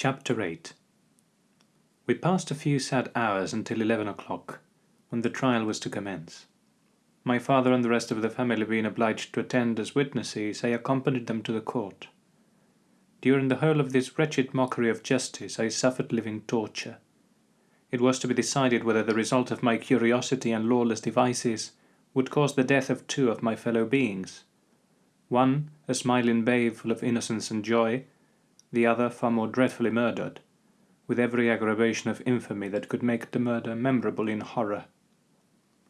Chapter 8 We passed a few sad hours until eleven o'clock, when the trial was to commence. My father and the rest of the family being obliged to attend as witnesses, I accompanied them to the court. During the whole of this wretched mockery of justice I suffered living torture. It was to be decided whether the result of my curiosity and lawless devices would cause the death of two of my fellow beings. One, a smiling babe full of innocence and joy, the other far more dreadfully murdered, with every aggravation of infamy that could make the murder memorable in horror.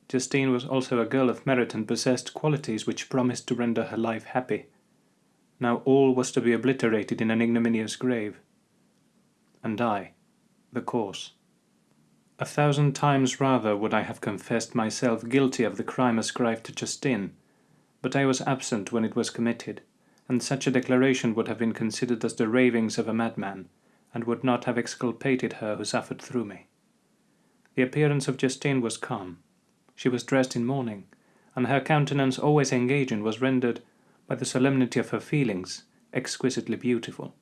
Justine was also a girl of merit and possessed qualities which promised to render her life happy. Now all was to be obliterated in an ignominious grave. And I, the cause. A thousand times rather would I have confessed myself guilty of the crime ascribed to Justine, but I was absent when it was committed and such a declaration would have been considered as the ravings of a madman, and would not have exculpated her who suffered through me. The appearance of Justine was calm. She was dressed in mourning, and her countenance always engaging was rendered, by the solemnity of her feelings, exquisitely beautiful.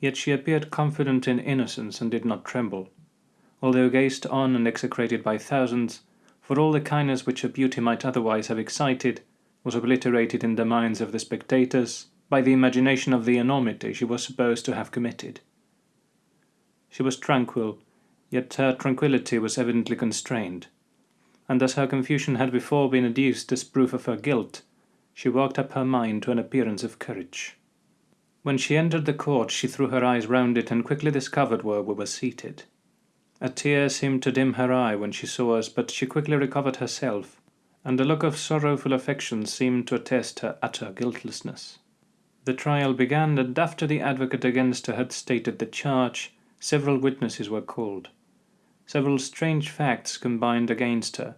Yet she appeared confident in innocence and did not tremble, although gazed on and execrated by thousands, for all the kindness which her beauty might otherwise have excited was obliterated in the minds of the spectators by the imagination of the enormity she was supposed to have committed. She was tranquil, yet her tranquillity was evidently constrained, and as her confusion had before been adduced as proof of her guilt, she worked up her mind to an appearance of courage. When she entered the court she threw her eyes round it and quickly discovered where we were seated. A tear seemed to dim her eye when she saw us, but she quickly recovered herself, and a look of sorrowful affection seemed to attest her utter guiltlessness. The trial began, and after the advocate against her had stated the charge, several witnesses were called. Several strange facts combined against her,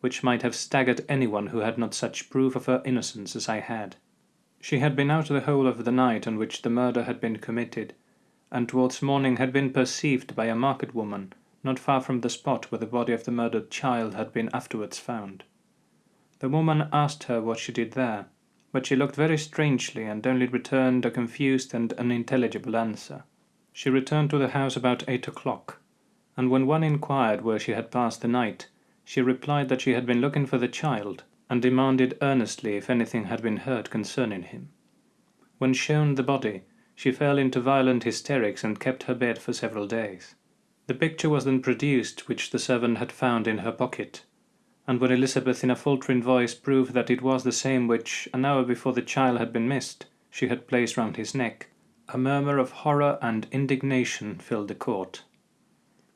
which might have staggered anyone who had not such proof of her innocence as I had. She had been out the whole of the night on which the murder had been committed, and towards morning had been perceived by a market woman not far from the spot where the body of the murdered child had been afterwards found. The woman asked her what she did there, but she looked very strangely and only returned a confused and unintelligible answer. She returned to the house about eight o'clock, and when one inquired where she had passed the night, she replied that she had been looking for the child, and demanded earnestly if anything had been heard concerning him. When shown the body, she fell into violent hysterics and kept her bed for several days. The picture was then produced which the servant had found in her pocket, and when Elizabeth in a faltering voice proved that it was the same which, an hour before the child had been missed, she had placed round his neck, a murmur of horror and indignation filled the court.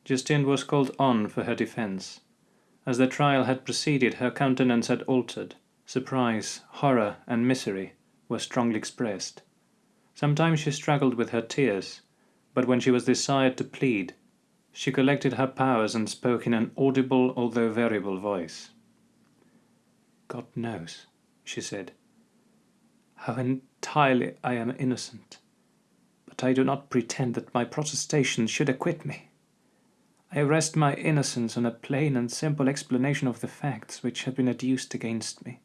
Justine was called on for her defence. As the trial had proceeded, her countenance had altered. Surprise, horror, and misery were strongly expressed. Sometimes she struggled with her tears, but when she was desired to plead, she collected her powers and spoke in an audible although variable voice. God knows, she said, how entirely I am innocent, but I do not pretend that my protestations should acquit me. I rest my innocence on a plain and simple explanation of the facts which have been adduced against me,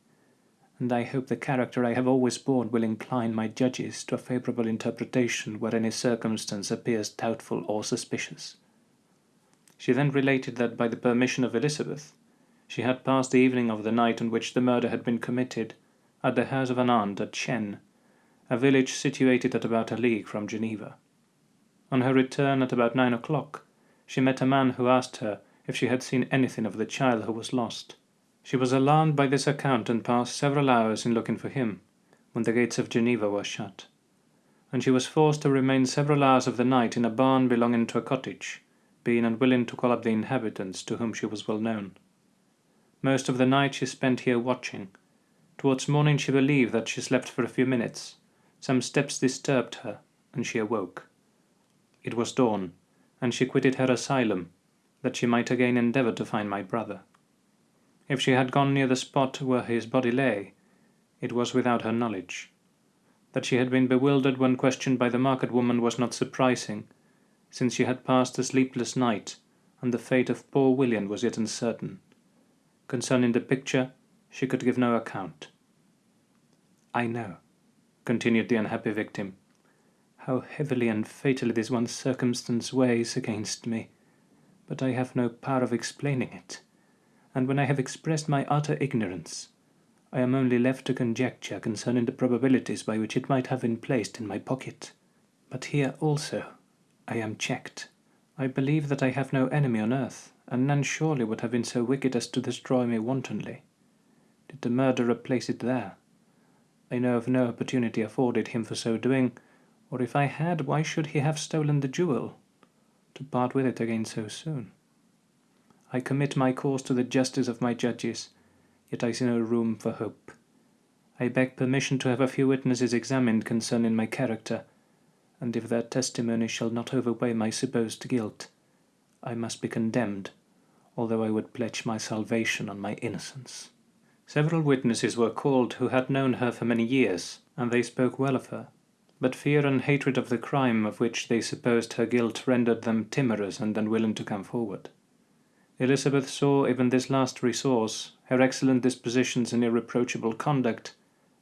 and I hope the character I have always borne will incline my judges to a favourable interpretation where any circumstance appears doubtful or suspicious. She then related that by the permission of Elizabeth, she had passed the evening of the night on which the murder had been committed at the house of an aunt at Chêne, a village situated at about a league from Geneva. On her return at about nine o'clock, she met a man who asked her if she had seen anything of the child who was lost. She was alarmed by this account and passed several hours in looking for him, when the gates of Geneva were shut, and she was forced to remain several hours of the night in a barn belonging to a cottage, being unwilling to call up the inhabitants to whom she was well known. Most of the night she spent here watching. Towards morning she believed that she slept for a few minutes. Some steps disturbed her, and she awoke. It was dawn, and she quitted her asylum, that she might again endeavour to find my brother. If she had gone near the spot where his body lay, it was without her knowledge. That she had been bewildered when questioned by the market woman was not surprising, since she had passed a sleepless night, and the fate of poor William was yet uncertain. Concerning the picture, she could give no account. I know, continued the unhappy victim, How heavily and fatally this one circumstance weighs against me! But I have no power of explaining it, and when I have expressed my utter ignorance, I am only left to conjecture concerning the probabilities by which it might have been placed in my pocket. But here also I am checked. I believe that I have no enemy on earth, and none surely would have been so wicked as to destroy me wantonly. Did the murderer place it there? I know of no opportunity afforded him for so doing, or if I had, why should he have stolen the jewel, to part with it again so soon? I commit my cause to the justice of my judges, yet I see no room for hope. I beg permission to have a few witnesses examined concerning my character, and if their testimony shall not overweigh my supposed guilt, I must be condemned, although I would pledge my salvation on my innocence. Several witnesses were called who had known her for many years, and they spoke well of her, but fear and hatred of the crime of which they supposed her guilt rendered them timorous and unwilling to come forward. Elizabeth saw even this last resource, her excellent dispositions and irreproachable conduct,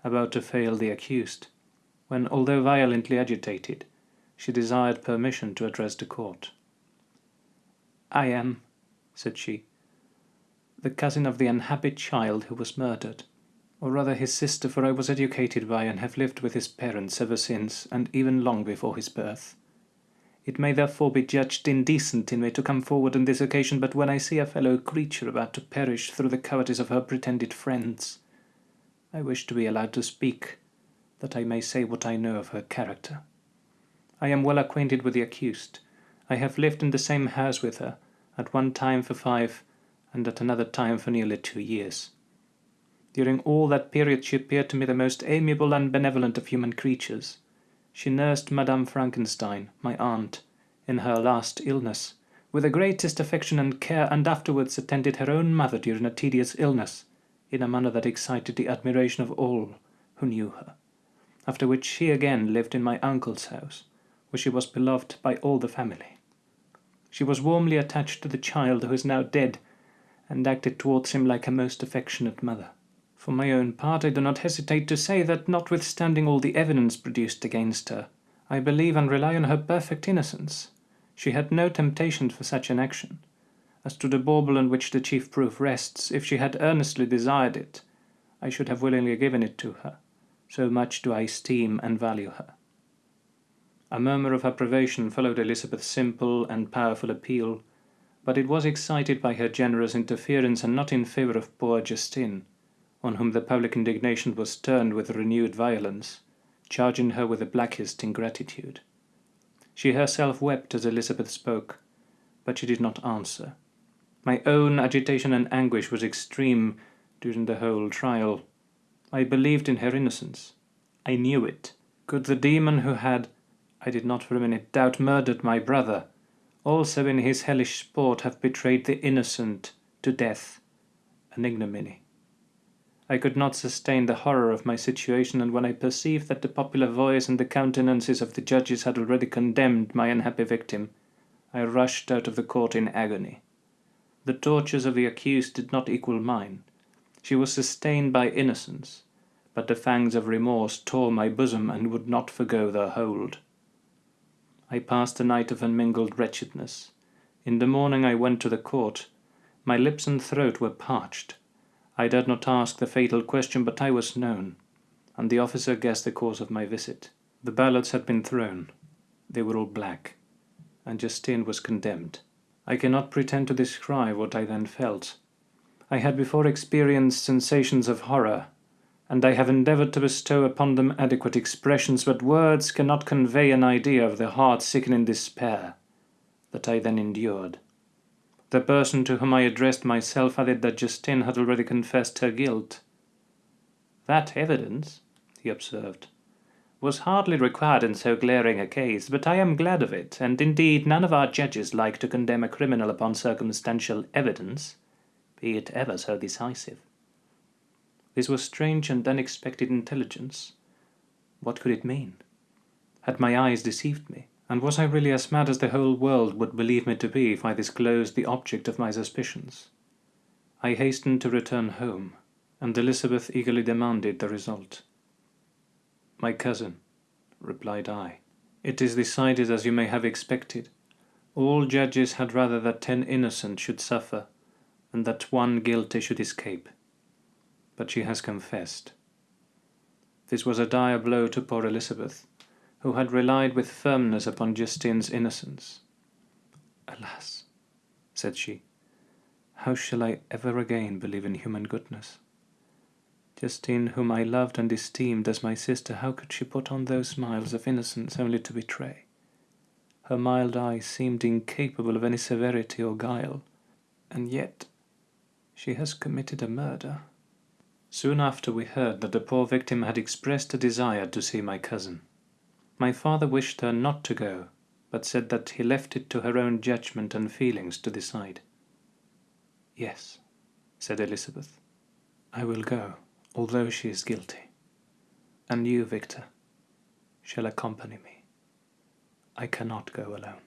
about to fail the accused, when, although violently agitated, she desired permission to address the court. "I am," said she, "the cousin of the unhappy child who was murdered, or rather his sister, for I was educated by and have lived with his parents ever since, and even long before his birth. It may therefore be judged indecent in me to come forward on this occasion, but when I see a fellow creature about to perish through the cowardice of her pretended friends, I wish to be allowed to speak, that I may say what I know of her character. I am well acquainted with the accused. I have lived in the same house with her, at one time for five, and at another time for nearly two years. During all that period she appeared to me the most amiable and benevolent of human creatures. She nursed Madame Frankenstein, my aunt, in her last illness, with the greatest affection and care, and afterwards attended her own mother during a tedious illness, in a manner that excited the admiration of all who knew her. After which she again lived in my uncle's house, where she was beloved by all the family. She was warmly attached to the child who is now dead, and acted towards him like a most affectionate mother. For my own part, I do not hesitate to say that, notwithstanding all the evidence produced against her, I believe and rely on her perfect innocence. She had no temptation for such an action. As to the bauble on which the chief proof rests, if she had earnestly desired it, I should have willingly given it to her, so much do I esteem and value her. A murmur of approbation followed Elizabeth's simple and powerful appeal, but it was excited by her generous interference and not in favour of poor Justine on whom the public indignation was turned with renewed violence, charging her with the blackest ingratitude. She herself wept as Elizabeth spoke, but she did not answer. My own agitation and anguish was extreme during the whole trial. I believed in her innocence. I knew it. Could the demon who had, I did not for a minute doubt, murdered my brother, also in his hellish sport have betrayed the innocent to death, an ignominy. I could not sustain the horror of my situation, and when I perceived that the popular voice and the countenances of the judges had already condemned my unhappy victim, I rushed out of the court in agony. The tortures of the accused did not equal mine. She was sustained by innocence, but the fangs of remorse tore my bosom and would not forgo their hold. I passed a night of unmingled wretchedness. In the morning I went to the court. My lips and throat were parched. I dared not ask the fatal question, but I was known, and the officer guessed the cause of my visit. The ballots had been thrown. They were all black, and Justine was condemned. I cannot pretend to describe what I then felt. I had before experienced sensations of horror, and I have endeavored to bestow upon them adequate expressions, but words cannot convey an idea of the heart-sickening despair that I then endured. The person to whom I addressed myself added that Justine had already confessed her guilt. That evidence, he observed, was hardly required in so glaring a case, but I am glad of it, and indeed none of our judges like to condemn a criminal upon circumstantial evidence, be it ever so decisive. This was strange and unexpected intelligence. What could it mean? Had my eyes deceived me? And was I really as mad as the whole world would believe me to be if I disclosed the object of my suspicions? I hastened to return home, and Elizabeth eagerly demanded the result. My cousin, replied I, It is decided as you may have expected. All judges had rather that ten innocent should suffer than that one guilty should escape. But she has confessed. This was a dire blow to poor Elizabeth, who had relied with firmness upon Justine's innocence. Alas, said she, how shall I ever again believe in human goodness? Justine, whom I loved and esteemed as my sister, how could she put on those smiles of innocence only to betray? Her mild eyes seemed incapable of any severity or guile, and yet she has committed a murder. Soon after we heard that the poor victim had expressed a desire to see my cousin. My father wished her not to go, but said that he left it to her own judgment and feelings to decide. Yes, said Elizabeth, I will go, although she is guilty. And you, Victor, shall accompany me. I cannot go alone.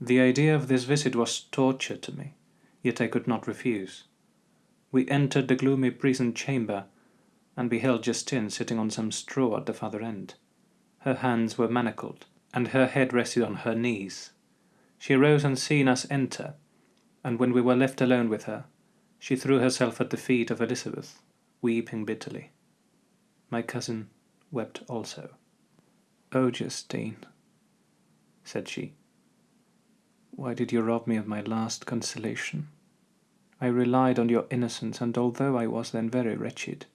The idea of this visit was torture to me, yet I could not refuse. We entered the gloomy prison chamber, and beheld Justine sitting on some straw at the farther end. Her hands were manacled, and her head rested on her knees. She rose on seeing us enter, and when we were left alone with her, she threw herself at the feet of Elizabeth, weeping bitterly. My cousin wept also. Oh, Justine, said she, why did you rob me of my last consolation? I relied on your innocence, and although I was then very wretched,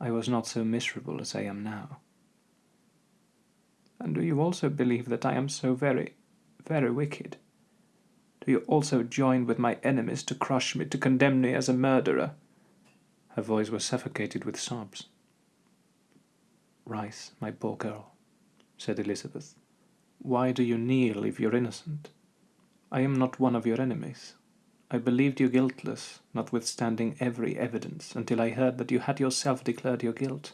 I was not so miserable as I am now. And do you also believe that I am so very, very wicked? Do you also join with my enemies to crush me, to condemn me as a murderer? Her voice was suffocated with sobs. Rise, my poor girl, said Elizabeth. Why do you kneel if you're innocent? I am not one of your enemies. I believed you guiltless, notwithstanding every evidence, until I heard that you had yourself declared your guilt.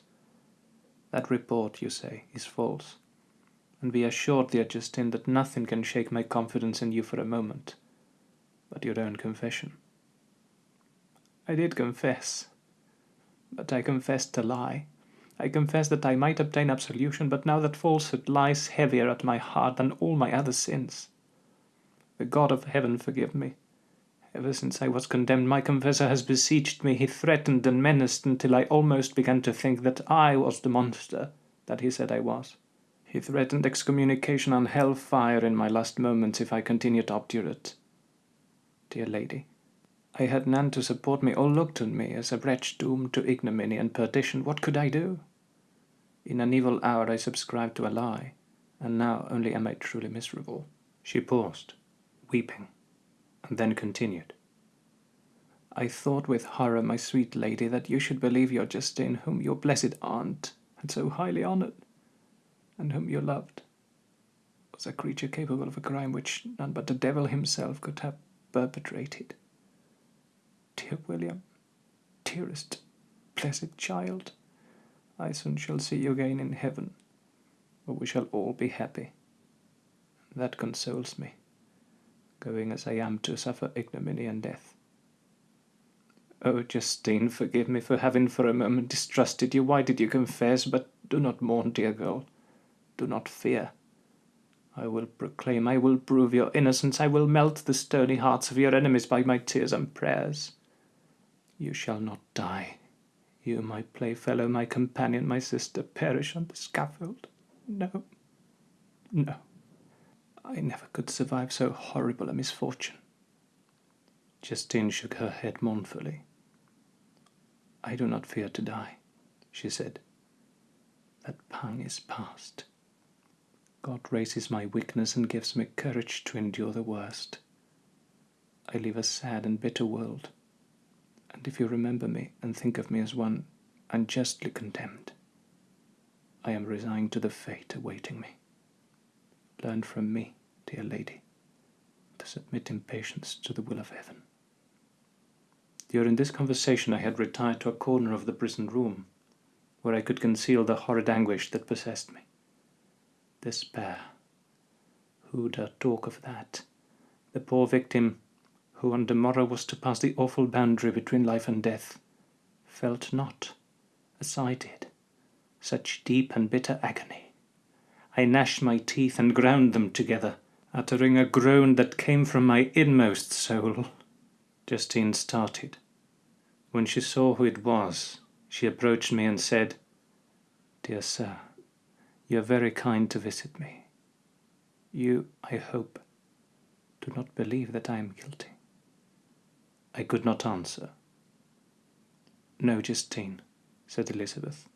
That report, you say, is false. And be assured, dear Justine, that nothing can shake my confidence in you for a moment, but your own confession. I did confess, but I confessed a lie. I confess that I might obtain absolution, but now that falsehood lies heavier at my heart than all my other sins. The God of heaven forgive me Ever since I was condemned, my confessor has besieged me. He threatened and menaced until I almost began to think that I was the monster that he said I was. He threatened excommunication and hell fire in my last moments if I continued obdurate. Dear lady, I had none to support me or looked on me as a wretch doomed to ignominy and perdition. What could I do? In an evil hour I subscribed to a lie, and now only am I truly miserable. She paused, weeping and then continued. I thought with horror, my sweet lady, that you should believe your Justine, whom your blessed aunt had so highly honoured, and whom you loved, was a creature capable of a crime which none but the devil himself could have perpetrated. Dear William, dearest, blessed child, I soon shall see you again in heaven, where we shall all be happy. That consoles me going as I am to suffer ignominy and death. Oh, Justine, forgive me for having for a moment distrusted you. Why did you confess? But do not mourn, dear girl. Do not fear. I will proclaim, I will prove your innocence. I will melt the stony hearts of your enemies by my tears and prayers. You shall not die. You, my playfellow, my companion, my sister, perish on the scaffold. No, no. I never could survive so horrible a misfortune. Justine shook her head mournfully. I do not fear to die, she said. That pang is past. God raises my weakness and gives me courage to endure the worst. I live a sad and bitter world, and if you remember me and think of me as one unjustly condemned, I am resigned to the fate awaiting me. Learn from me dear lady, to submit in patience to the will of heaven. During this conversation I had retired to a corner of the prison room, where I could conceal the horrid anguish that possessed me. Despair. Who dare talk of that? The poor victim, who on the morrow was to pass the awful boundary between life and death, felt not, as I did, such deep and bitter agony. I gnashed my teeth and ground them together, uttering a groan that came from my inmost soul. Justine started. When she saw who it was, she approached me and said, Dear sir, you are very kind to visit me. You, I hope, do not believe that I am guilty. I could not answer. No, Justine, said Elizabeth.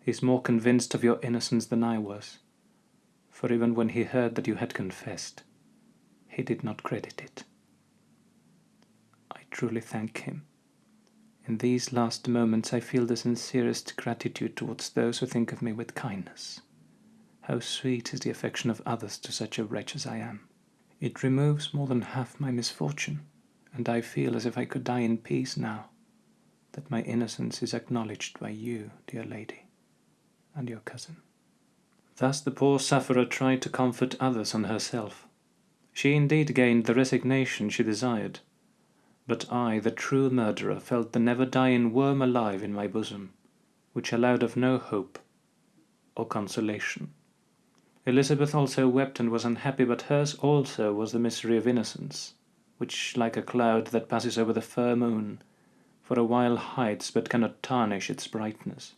He is more convinced of your innocence than I was, for even when he heard that you had confessed, he did not credit it. I truly thank him. In these last moments I feel the sincerest gratitude towards those who think of me with kindness. How sweet is the affection of others to such a wretch as I am. It removes more than half my misfortune, and I feel as if I could die in peace now, that my innocence is acknowledged by you, dear lady, and your cousin. Thus the poor sufferer tried to comfort others and herself. She indeed gained the resignation she desired, but I, the true murderer, felt the never-dying worm alive in my bosom, which allowed of no hope or consolation. Elizabeth also wept and was unhappy, but hers also was the misery of innocence, which, like a cloud that passes over the fair moon, for a while hides but cannot tarnish its brightness.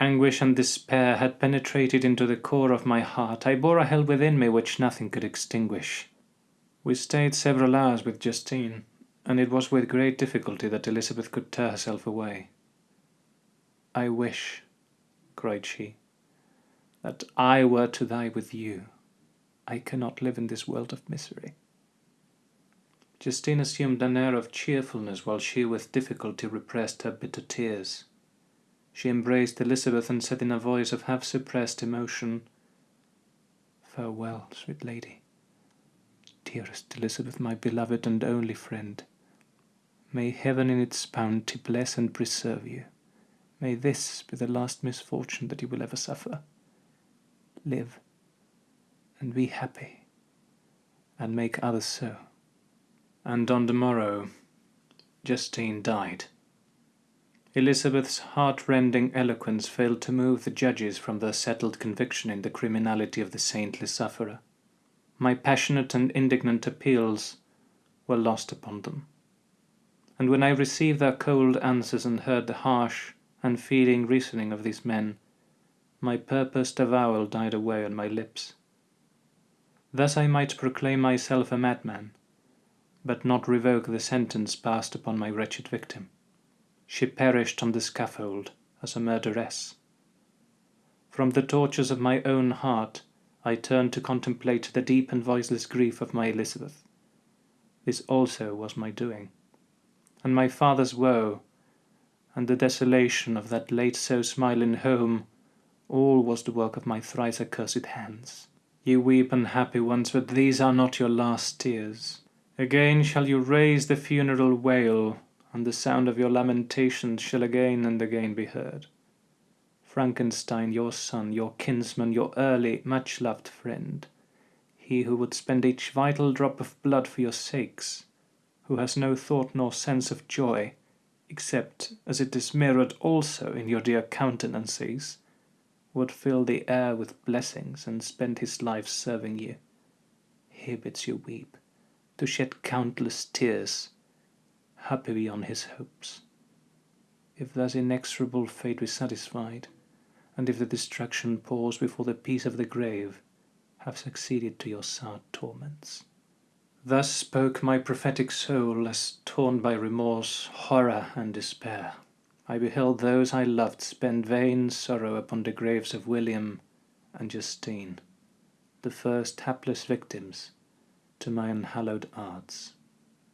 Anguish and despair had penetrated into the core of my heart. I bore a hell within me which nothing could extinguish. We stayed several hours with Justine, and it was with great difficulty that Elizabeth could tear herself away. I wish, cried she, that I were to die with you. I cannot live in this world of misery. Justine assumed an air of cheerfulness while she with difficulty repressed her bitter tears. She embraced Elizabeth and said in a voice of half-suppressed emotion, Farewell, sweet lady. Dearest Elizabeth, my beloved and only friend, may heaven in its bounty bless and preserve you. May this be the last misfortune that you will ever suffer live, and be happy, and make others so. And on the morrow, Justine died. Elizabeth's heart-rending eloquence failed to move the judges from their settled conviction in the criminality of the saintly sufferer. My passionate and indignant appeals were lost upon them. And when I received their cold answers and heard the harsh, unfeeling reasoning of these men, my purposed avowal died away on my lips. Thus I might proclaim myself a madman, but not revoke the sentence passed upon my wretched victim. She perished on the scaffold as a murderess. From the tortures of my own heart, I turned to contemplate the deep and voiceless grief of my Elizabeth. This also was my doing. And my father's woe, and the desolation of that late so smiling home, all was the work of my thrice accursed hands. You weep, unhappy ones, but these are not your last tears. Again shall you raise the funeral wail, and the sound of your lamentations shall again and again be heard. Frankenstein, your son, your kinsman, your early, much-loved friend, he who would spend each vital drop of blood for your sakes, who has no thought nor sense of joy, except as it is mirrored also in your dear countenances, would fill the air with blessings and spend his life serving you. He bids you weep, to shed countless tears, happy beyond his hopes. If thus inexorable fate be satisfied, and if the destruction pause before the peace of the grave have succeeded to your sad torments. Thus spoke my prophetic soul as torn by remorse, horror, and despair. I beheld those I loved spend vain sorrow upon the graves of William and Justine, the first hapless victims to my unhallowed arts.